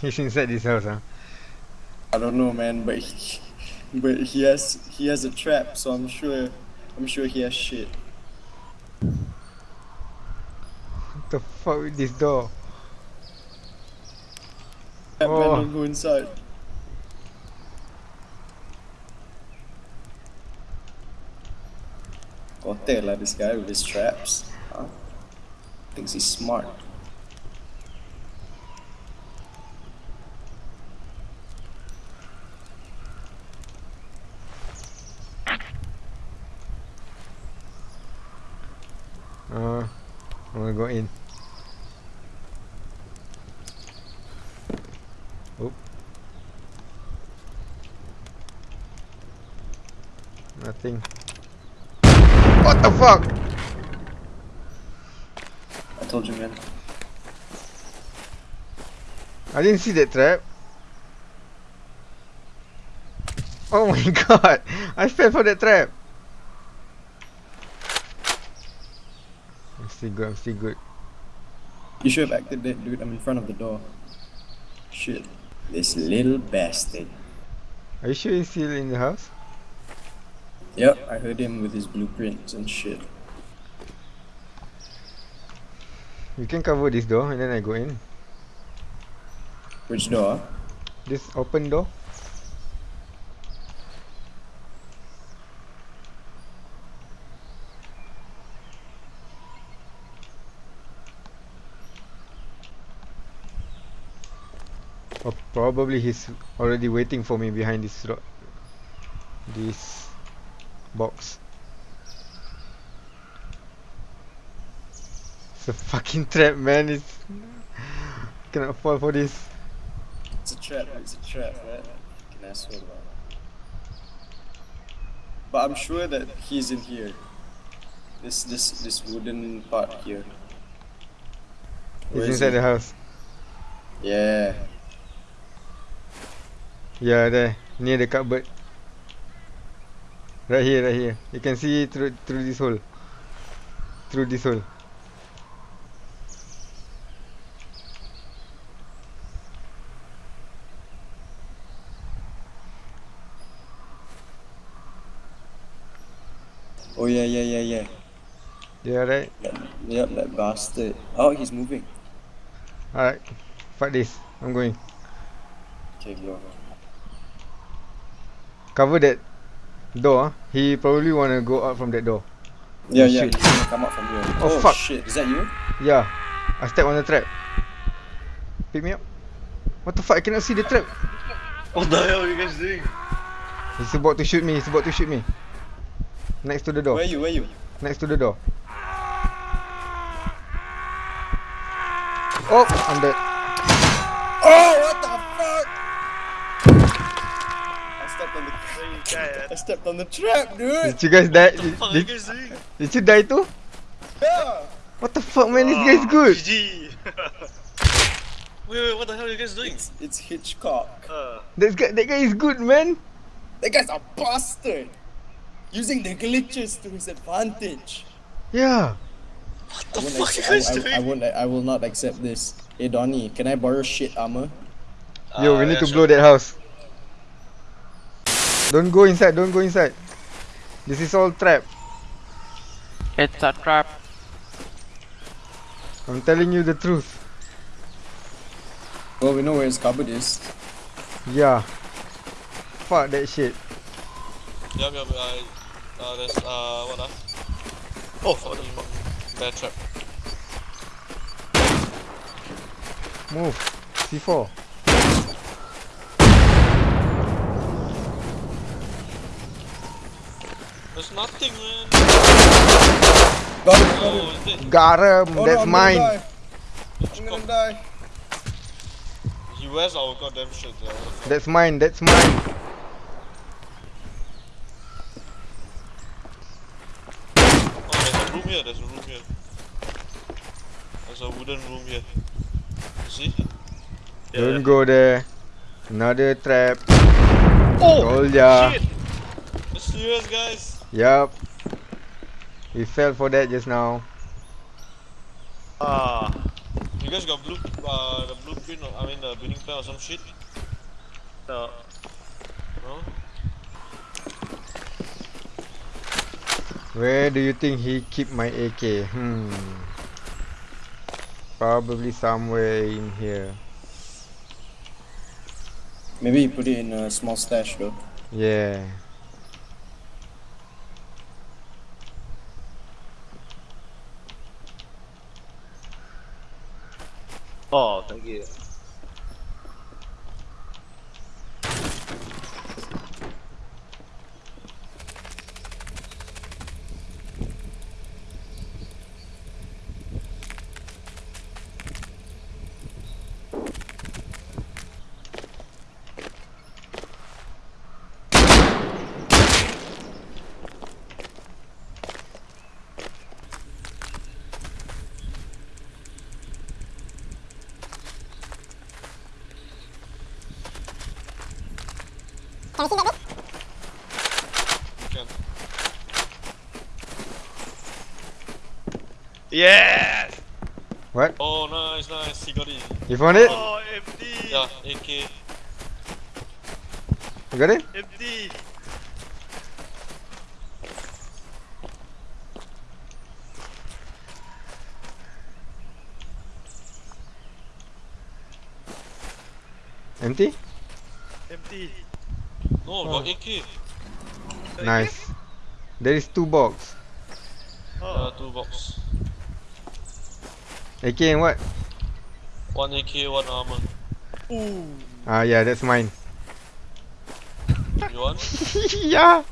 He's inside this house, huh? I don't know, man, but he, but he has he has a trap, so I'm sure I'm sure he has shit. What the fuck with this door? That man Oh. don't go inside. Kote lah this guy with his traps. Huh? Thinks he's smart. Uh, I'm gonna go in. Oh. Nothing. What the fuck? I told you, man. I didn't see that trap. Oh my god! I fell for that trap. Still good. I'm still good. You should have acted that, dude. I'm in front of the door. Shit. This little bastard. Are you sure he's still in the house? Yep, I heard him with his blueprints and shit. You can cover this door and then I go in. Which door? This open door. Or probably he's already waiting for me behind this ro- this box. It's a fucking trap, man. It's cannot fall for this. It's a trap, it's a trap, right? Fucking asshole, man. But I'm sure that he's in here. This this this wooden part here. He's inside he? the house. Yeah. Yeah, there, near the cupboard. Right here, right here. You can see through through this hole. Through this hole. Oh yeah, yeah, yeah, yeah. Yeah, right. That, yep, that bastard. Oh, he's moving. Alright. Fuck this. I'm going. Okay, go. Cover that door. ah. He probably wanna go out from that door. Yeah, Oh, yeah, shit. he's gonna come out from here. Oh, fuck. shit, is that you? Yeah. I step on the trap. Pick me up. What the fuck? I cannot see the trap. What the hell are you guys doing? He's about to shoot me. He's about to shoot me. Next to the door. Where you, where you? Next to the door. Oh, I'm dead. Oh, what the fuck? I stepped on the Where I stepped on the trap, dude. Did you guys die? What the fuck are you Did, guys did you die too? Yeah. What the fuck, man? This guy's good. GG. wait, wait, what the hell are you guys doing? It's, it's Hitchcock. Uh, That guy, that guy is good, man. That guy's a bastard. Using the glitches to his advantage. Yeah. what I the won't fuck are you accept- guys I, I, doing? I won't. I will not accept this. Hey Donnie, can I borrow shit armor? Yo, Ah, we need yeah, to sure. blow that house. Don't go inside. Don't go inside. This is all trap. It's a trap. I'm telling you the truth. Well, we know where his cupboard is. Yeah. Fuck that shit. Yup, yup, I, uh, there's, uh, what ah? Oh, what the fuck? Bad trap. Move. C4. There's nothing, man. Got it, got it. Oh, it? Got him. Oh, no, That's I'm mine. Gonna die. I'm gonna die. He wears our goddamn shit, yeah. what the fuck? That's mine. That's mine. Oh, there's a room here, there's a room here. There's a wooden room here. You see? Yeah, Don't yeah. go there. Another trap. Oh! Told ya. Shit! It's serious, guys. Yup. We fell for that just now. Ah. We You guys got blue, uh, the blueprint, or, I mean the building plan or some shit? No. No? Where do you think he keep my AK? Hmm. Probably somewhere in here. Maybe he put it in a small stash though. Yeah. Oh, thank you. You can. Yes! What? Oh, nice, nice. He got it. You found it? Oh, empty! Yeah, AK. You got it? Empty! Empty? Empty! No, got AK. Nice. There is two box. Uh, Oh, two box. AK and what? One AK, one armor. ooh! Ah yeah, that's mine. You want? yeah.